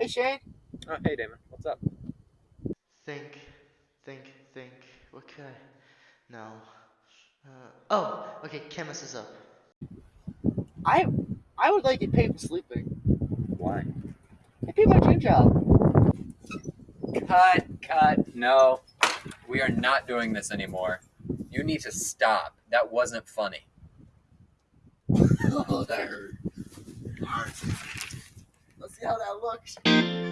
Hey Shane. Oh, hey Damon, what's up? Think, think, think. What could I? No. Uh, oh, okay. Chemist is up. I I would like to pay for sleeping. Why? I pay my dream job. Cut, cut, no. We are not doing this anymore. You need to stop. That wasn't funny. oh, that hurt. Let's see how that looks.